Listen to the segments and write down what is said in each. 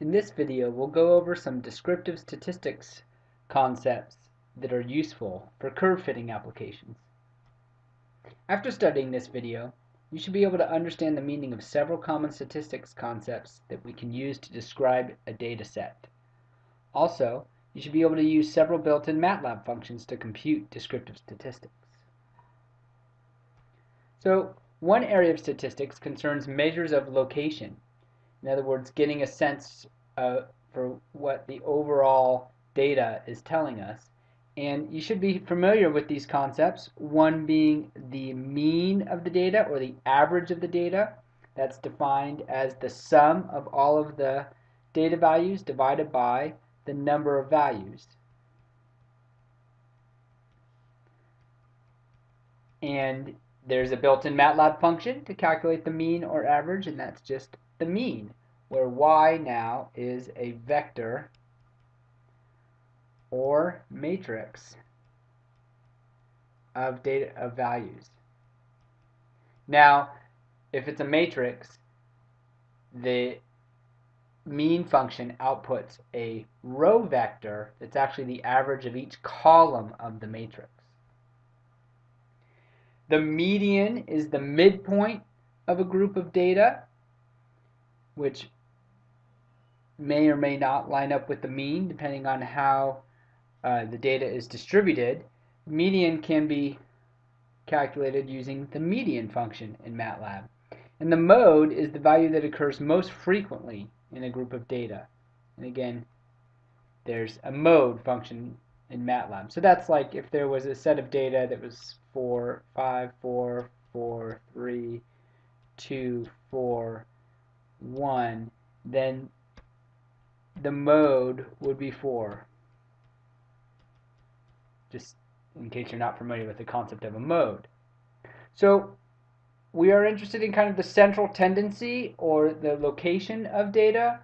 In this video, we'll go over some descriptive statistics concepts that are useful for curve fitting applications. After studying this video, you should be able to understand the meaning of several common statistics concepts that we can use to describe a data set. Also, you should be able to use several built-in MATLAB functions to compute descriptive statistics. So, one area of statistics concerns measures of location in other words, getting a sense uh, for what the overall data is telling us. And you should be familiar with these concepts, one being the mean of the data or the average of the data. That's defined as the sum of all of the data values divided by the number of values. And there's a built-in MATLAB function to calculate the mean or average, and that's just the mean, where y now is a vector or matrix of data of values. Now, if it's a matrix, the mean function outputs a row vector that's actually the average of each column of the matrix. The median is the midpoint of a group of data which may or may not line up with the mean depending on how uh, the data is distributed. Median can be calculated using the median function in MATLAB. And the mode is the value that occurs most frequently in a group of data. And again, there's a mode function in MATLAB. So that's like if there was a set of data that was 4, 5, 4, 4, 3, 2, 4, 1, then the mode would be 4. Just in case you're not familiar with the concept of a mode. So we are interested in kind of the central tendency or the location of data.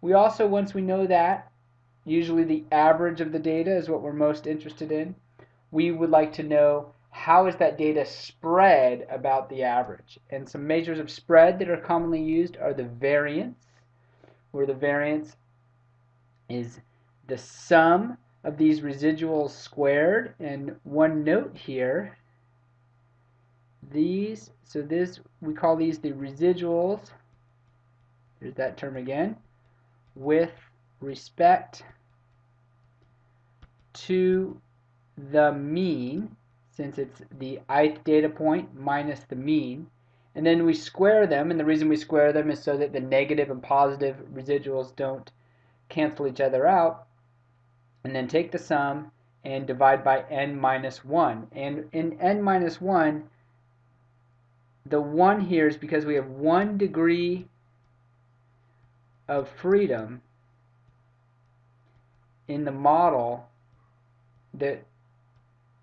We also, once we know that, usually the average of the data is what we're most interested in. We would like to know how is that data spread about the average? And some measures of spread that are commonly used are the variance, where the variance is the sum of these residuals squared. And one note here, these, so this, we call these the residuals, there's that term again, with respect to the mean since it's the ith data point minus the mean. And then we square them, and the reason we square them is so that the negative and positive residuals don't cancel each other out. And then take the sum and divide by n minus 1. And in n minus 1, the 1 here is because we have one degree of freedom in the model that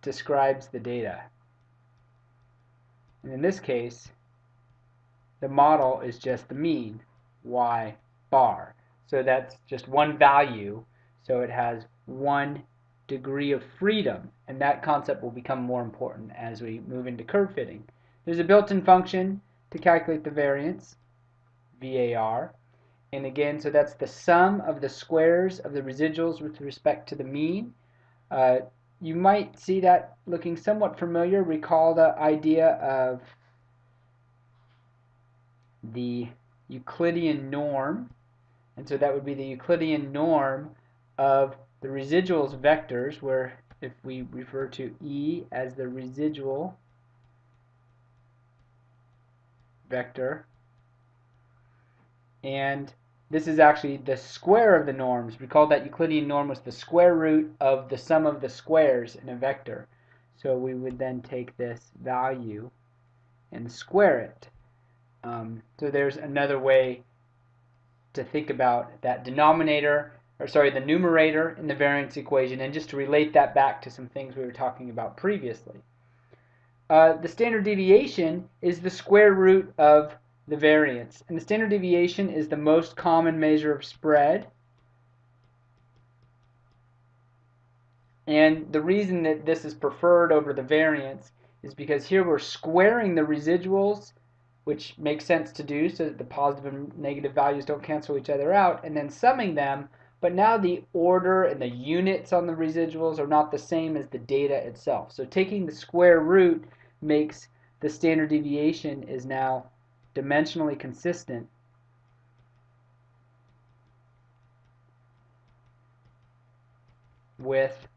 describes the data. And in this case, the model is just the mean, y bar. So that's just one value, so it has one degree of freedom, and that concept will become more important as we move into curve fitting. There's a built-in function to calculate the variance, VAR, and again, so that's the sum of the squares of the residuals with respect to the mean. Uh, you might see that looking somewhat familiar. Recall the idea of the Euclidean norm. And so that would be the Euclidean norm of the residuals vectors, where if we refer to E as the residual vector, and this is actually the square of the norms. Recall that Euclidean norm was the square root of the sum of the squares in a vector. So we would then take this value and square it. Um, so there's another way to think about that denominator, or sorry, the numerator in the variance equation, and just to relate that back to some things we were talking about previously. Uh, the standard deviation is the square root of the variance. And the standard deviation is the most common measure of spread. And the reason that this is preferred over the variance is because here we're squaring the residuals which makes sense to do so that the positive and negative values don't cancel each other out, and then summing them, but now the order and the units on the residuals are not the same as the data itself. So taking the square root makes the standard deviation is now dimensionally consistent with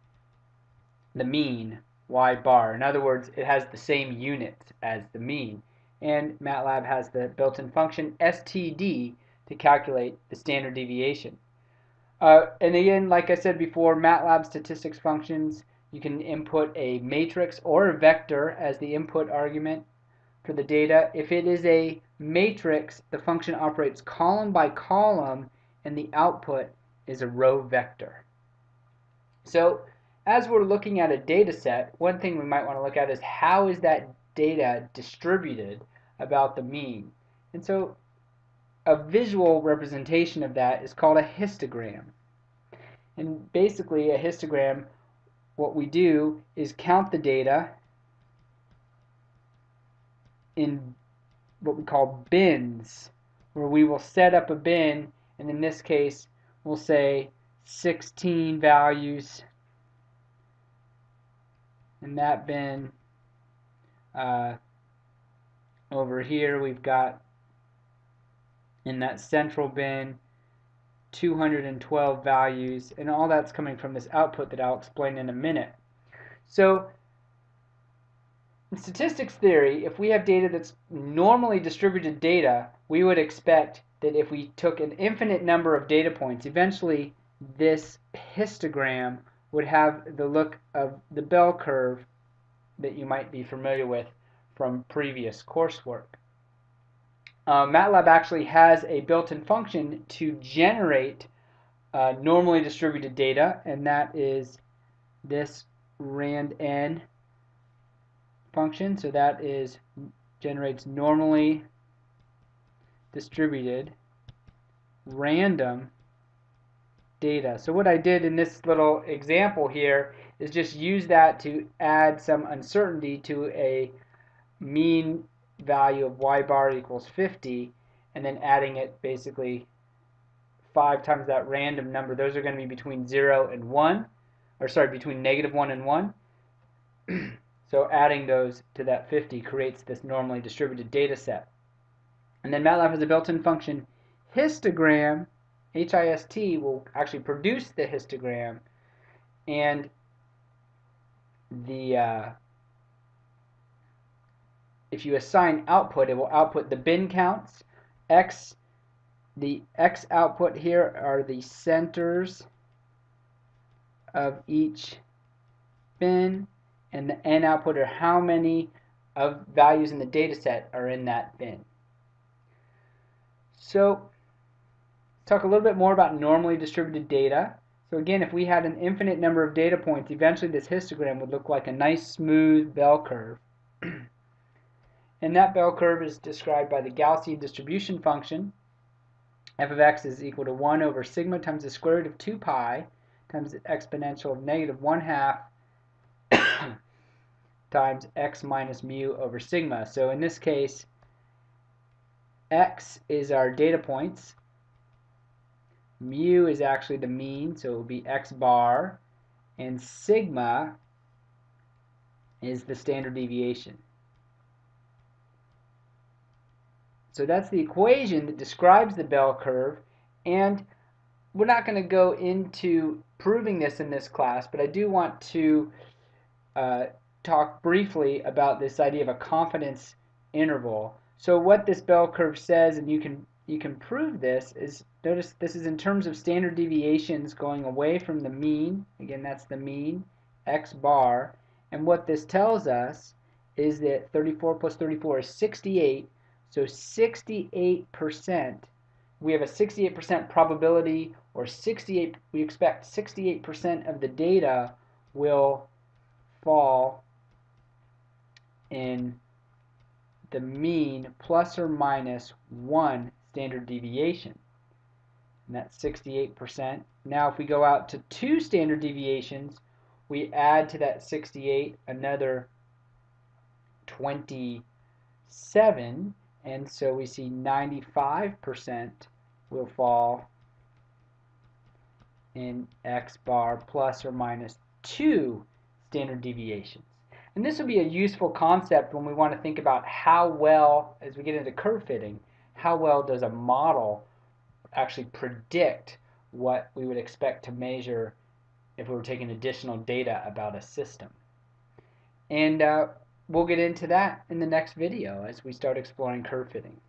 the mean y bar. In other words, it has the same units as the mean. And MATLAB has the built-in function std to calculate the standard deviation. Uh, and again, like I said before, MATLAB statistics functions, you can input a matrix or a vector as the input argument for the data. If it is a matrix, the function operates column by column, and the output is a row vector. So as we're looking at a data set, one thing we might want to look at is how is that data distributed about the mean. And so a visual representation of that is called a histogram. And basically a histogram, what we do is count the data in what we call bins, where we will set up a bin, and in this case, we'll say 16 values in that bin. Uh, over here, we've got in that central bin 212 values, and all that's coming from this output that I'll explain in a minute. So in statistics theory, if we have data that's normally distributed data, we would expect that if we took an infinite number of data points, eventually this histogram would have the look of the bell curve that you might be familiar with from previous coursework. Uh, MATLAB actually has a built-in function to generate uh, normally distributed data, and that is this randn function. So that is generates normally distributed random data. So what I did in this little example here is just use that to add some uncertainty to a mean value of y bar equals 50 and then adding it basically 5 times that random number. Those are going to be between 0 and 1, or sorry, between negative 1 and 1. So adding those to that 50 creates this normally distributed data set. And then MATLAB has a built-in function histogram, H-I-S-T, will actually produce the histogram and the uh, if you assign output, it will output the bin counts. X, the X output here are the centers of each bin and the n output are how many of values in the data set are in that bin. So talk a little bit more about normally distributed data. So again, if we had an infinite number of data points, eventually this histogram would look like a nice smooth bell curve. and that bell curve is described by the Gaussian distribution function. f of x is equal to 1 over sigma times the square root of 2 pi times the exponential of negative 1 half times x minus mu over sigma. So in this case, x is our data points. Mu is actually the mean, so it will be x bar. And sigma is the standard deviation. So that's the equation that describes the bell curve. And we're not going to go into proving this in this class, but I do want to uh, talk briefly about this idea of a confidence interval. So what this bell curve says, and you can you can prove this, is notice this is in terms of standard deviations going away from the mean. Again, that's the mean, x bar. And what this tells us is that 34 plus 34 is 68. So 68%, we have a 68% probability, or 68, we expect 68% of the data will fall in the mean plus or minus one standard deviation. And that's 68%. Now if we go out to two standard deviations, we add to that 68 another 27, And so we see 95% will fall in x bar plus or minus 2 standard deviations. And this will be a useful concept when we want to think about how well, as we get into curve fitting, how well does a model actually predict what we would expect to measure if we were taking additional data about a system. And uh, we'll get into that in the next video as we start exploring curve fitting.